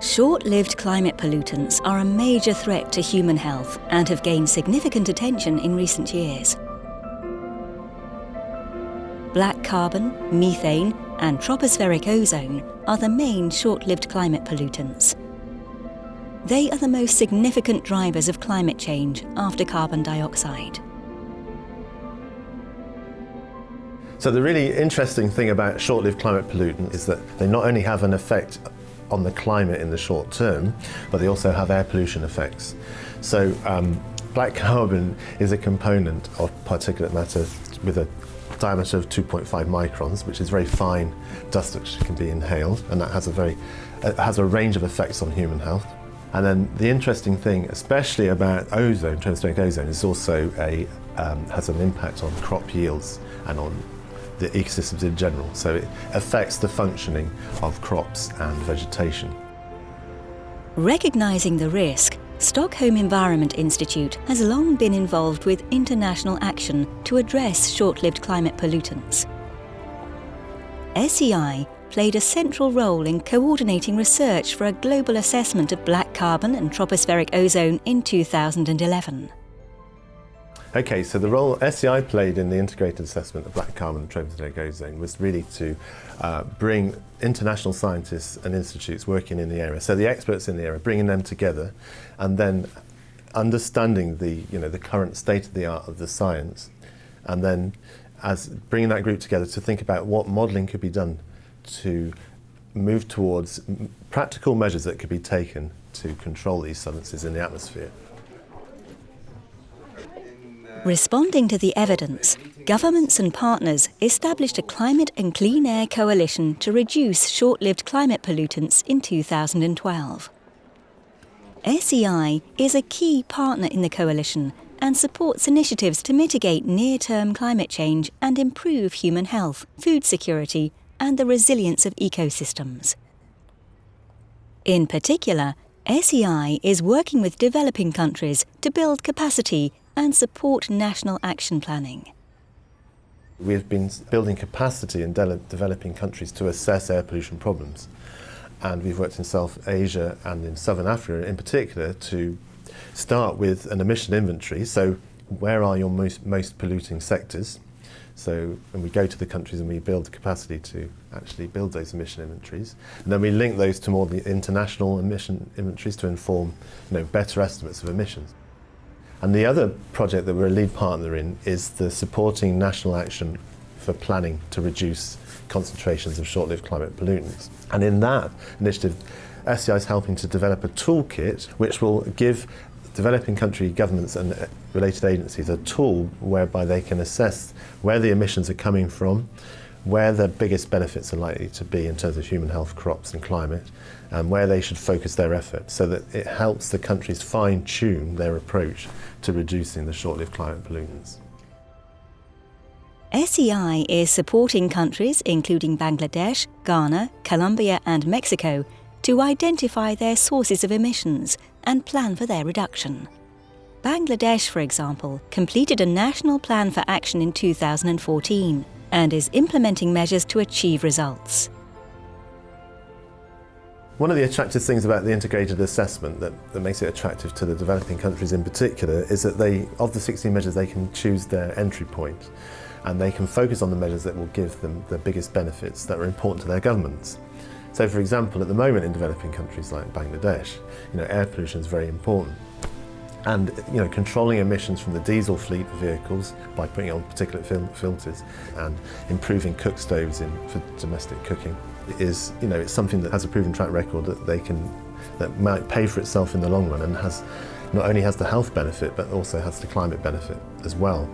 Short-lived climate pollutants are a major threat to human health and have gained significant attention in recent years. Black carbon, methane and tropospheric ozone are the main short-lived climate pollutants. They are the most significant drivers of climate change after carbon dioxide. So the really interesting thing about short-lived climate pollutants is that they not only have an effect on the climate in the short term, but they also have air pollution effects. So um, black carbon is a component of particulate matter with a diameter of 2.5 microns, which is very fine dust which can be inhaled, and that has a very has a range of effects on human health. And then the interesting thing, especially about ozone, tropospheric ozone, is also a um, has an impact on crop yields and on the ecosystems in general. So it affects the functioning of crops and vegetation. Recognising the risk, Stockholm Environment Institute has long been involved with international action to address short-lived climate pollutants. SEI played a central role in coordinating research for a global assessment of black carbon and tropospheric ozone in 2011. Okay, so the role SEI played in the integrated assessment of black carbon and tropospheric ozone was really to uh, bring international scientists and institutes working in the area, so the experts in the area, bringing them together and then understanding the, you know, the current state of the art of the science and then as bringing that group together to think about what modelling could be done to move towards practical measures that could be taken to control these substances in the atmosphere. Responding to the evidence, governments and partners established a climate and clean air coalition to reduce short-lived climate pollutants in 2012. SEI is a key partner in the coalition and supports initiatives to mitigate near-term climate change and improve human health, food security and the resilience of ecosystems. In particular, SEI is working with developing countries to build capacity and support national action planning. We've been building capacity in de developing countries to assess air pollution problems. And we've worked in South Asia and in Southern Africa in particular to start with an emission inventory. So where are your most, most polluting sectors? So when we go to the countries and we build capacity to actually build those emission inventories. And then we link those to more the international emission inventories to inform you know, better estimates of emissions. And the other project that we're a lead partner in is the supporting national action for planning to reduce concentrations of short-lived climate pollutants. And in that initiative, SEI is helping to develop a toolkit which will give developing country governments and uh, related agencies a tool whereby they can assess where the emissions are coming from, where the biggest benefits are likely to be in terms of human health, crops and climate, and where they should focus their efforts so that it helps the countries fine-tune their approach to reducing the short-lived climate pollutants. SEI is supporting countries including Bangladesh, Ghana, Colombia and Mexico to identify their sources of emissions and plan for their reduction. Bangladesh, for example, completed a national plan for action in 2014 and is implementing measures to achieve results. One of the attractive things about the integrated assessment that, that makes it attractive to the developing countries in particular is that they, of the 16 measures, they can choose their entry point and they can focus on the measures that will give them the biggest benefits that are important to their governments. So for example, at the moment in developing countries like Bangladesh, you know, air pollution is very important. And you know, controlling emissions from the diesel fleet of vehicles by putting on particulate fil filters and improving cook stoves in, for domestic cooking is, you know, it's something that has a proven track record that they can, that might pay for itself in the long run and has, not only has the health benefit but also has the climate benefit as well.